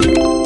you